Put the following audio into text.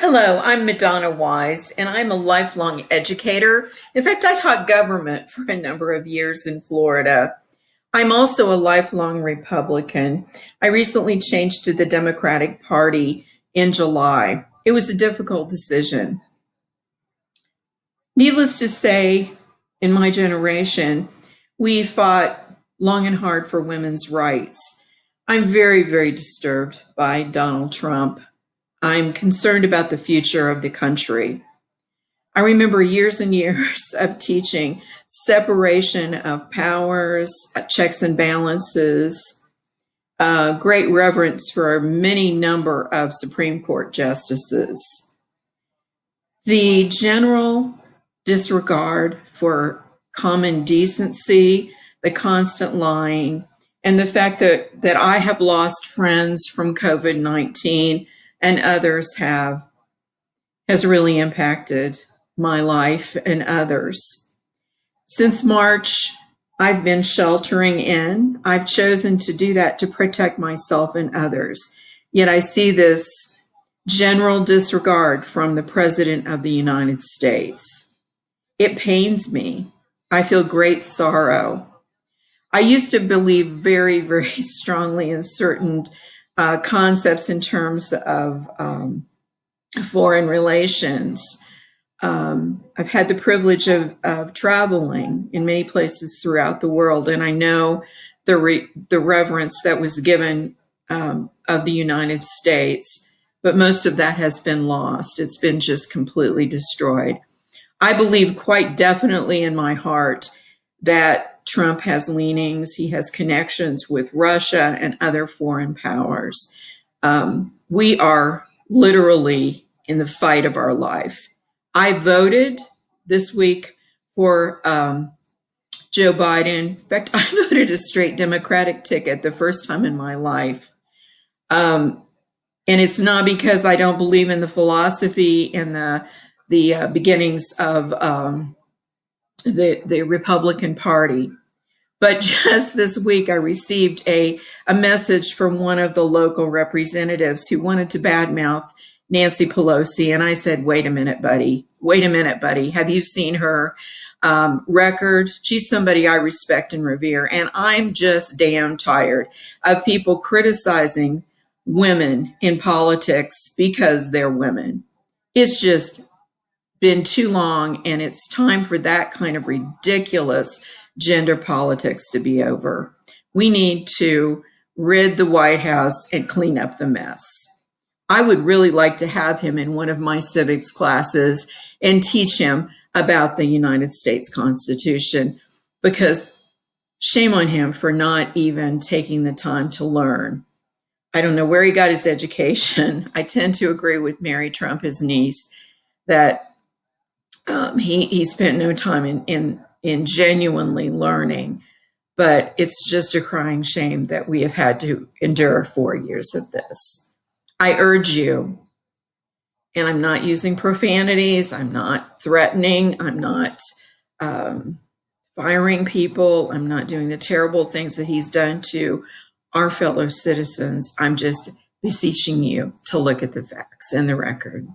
Hello, I'm Madonna Wise, and I'm a lifelong educator. In fact, I taught government for a number of years in Florida. I'm also a lifelong Republican. I recently changed to the Democratic Party in July. It was a difficult decision. Needless to say, in my generation, we fought long and hard for women's rights. I'm very, very disturbed by Donald Trump I'm concerned about the future of the country. I remember years and years of teaching separation of powers, checks and balances, uh, great reverence for many number of Supreme Court justices. The general disregard for common decency, the constant lying, and the fact that, that I have lost friends from COVID-19 and others have has really impacted my life and others. Since March, I've been sheltering in. I've chosen to do that to protect myself and others. Yet I see this general disregard from the President of the United States. It pains me. I feel great sorrow. I used to believe very, very strongly in certain uh, concepts in terms of um, foreign relations. Um, I've had the privilege of, of, traveling in many places throughout the world, and I know the, re the reverence that was given um, of the United States, but most of that has been lost. It's been just completely destroyed. I believe quite definitely in my heart that Trump has leanings, he has connections with Russia and other foreign powers. Um, we are literally in the fight of our life. I voted this week for um, Joe Biden. In fact, I voted a straight Democratic ticket the first time in my life. Um, and it's not because I don't believe in the philosophy and the the uh, beginnings of um, the the Republican Party. But just this week, I received a, a message from one of the local representatives who wanted to badmouth Nancy Pelosi. And I said, wait a minute, buddy. Wait a minute, buddy. Have you seen her um, record? She's somebody I respect and revere. And I'm just damn tired of people criticizing women in politics because they're women. It's just been too long and it's time for that kind of ridiculous gender politics to be over. We need to rid the White House and clean up the mess. I would really like to have him in one of my civics classes and teach him about the United States Constitution because shame on him for not even taking the time to learn. I don't know where he got his education. I tend to agree with Mary Trump, his niece, that um, he, he spent no time in, in in genuinely learning. But it's just a crying shame that we have had to endure four years of this. I urge you, and I'm not using profanities, I'm not threatening, I'm not um, firing people, I'm not doing the terrible things that he's done to our fellow citizens. I'm just beseeching you to look at the facts and the record.